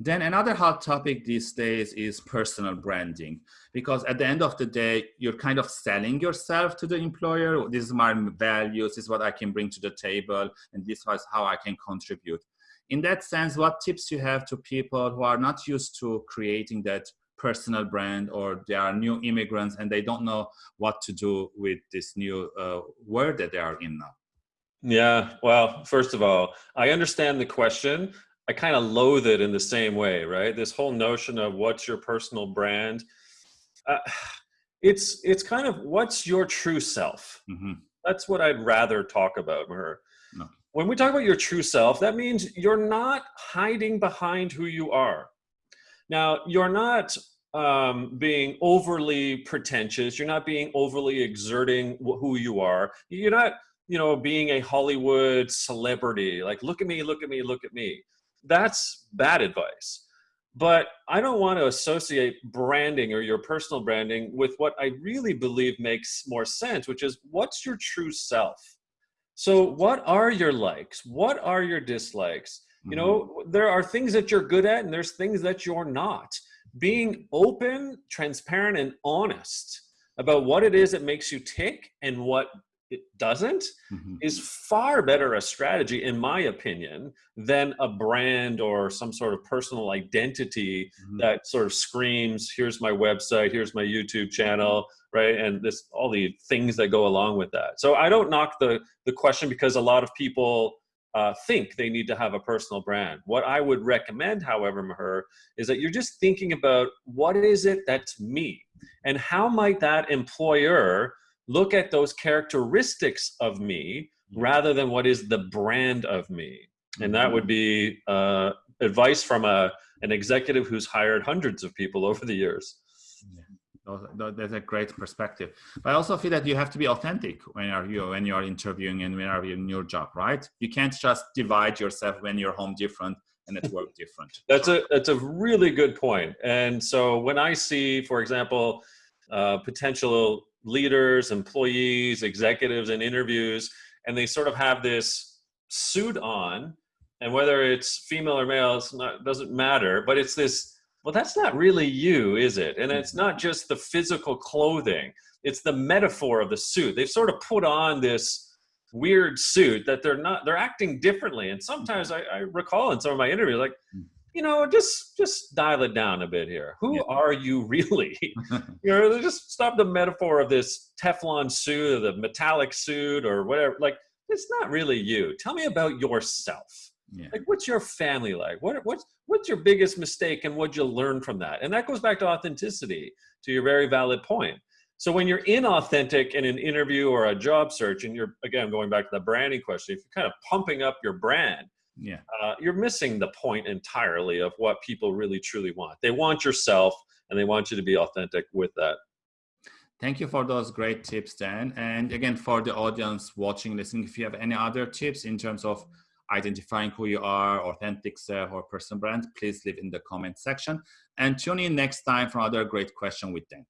Then another hot topic these days is personal branding, because at the end of the day, you're kind of selling yourself to the employer. This is my values, this is what I can bring to the table, and this is how I can contribute. In that sense, what tips you have to people who are not used to creating that personal brand or they are new immigrants and they don't know what to do with this new uh, world that they are in now? Yeah, well, first of all, I understand the question. I kind of loathe it in the same way, right? This whole notion of what's your personal brand. Uh, it's it's kind of what's your true self. Mm-hmm. That's what I'd rather talk about, Maher. No. When we talk about your true self, that means you're not hiding behind who you are. Now, you're not um, being overly pretentious. You're not being overly exerting who you are. You're not, you know, being a Hollywood celebrity. Like, look at me, look at me, look at me that's bad advice. But I don't want to associate branding or your personal branding with what I really believe makes more sense, which is what's your true self? So, what are your likes? What are your dislikes? You know, mm-hmm. there are things that you're good at and there's things that you're not. Being open, transparent, and honest about what it is that makes you tick and what it doesn't mm-hmm. is far better a strategy in my opinion than a brand or some sort of personal identity mm-hmm. that sort of screams here's my website here's my youtube channel right? And this all the things that go along with that. So i don't knock the the question because a lot of people uh, think they need to have a personal brand. What i would recommend however maher is that you're just thinking about what is it that's me? And how might that employer look at those characteristics of me mm-hmm. rather than what is the brand of me. And that would mm-hmm. be uh, advice from a, an executive who's hired hundreds of people over the years. Yeah. That's a great perspective. But I also feel that you have to be authentic when you're you when you're interviewing and when you're in your job, right? You can't just divide yourself when you're home different and at work different. that's a that's a really good point. And so when I see, for example, uh, potential leaders, employees, executives in interviews, and they sort of have this suit on, and whether it's female or male, it doesn't matter, but it's this, well, that's not really you, is it? And it's not just the physical clothing, it's the metaphor of the suit. They've sort of put on this weird suit that they're not, they're acting differently. And sometimes I, I recall in some of my interviews, like, hmm you know, just just dial it down a bit here. Who yeah. are you really? you know, just stop the metaphor of this Teflon suit or the metallic suit or whatever. Like, it's not really you. Tell me about yourself. Yeah. Like, what's your family like? What what's what's your biggest mistake and what'd you learn from that? And that goes back to authenticity, to your very valid point. So when you're inauthentic in an interview or a job search, and you're again going back to the branding question, if you're kind of pumping up your brand, yeah. Uh, you're missing the point entirely of what people really truly want. They want yourself and they want you to be authentic with that. Thank you for those great tips dan. And again for the audience watching listening if you have any other tips in terms of identifying who you are authentic self or personal brand please leave in the comment section. And tune in next time for another great question with dan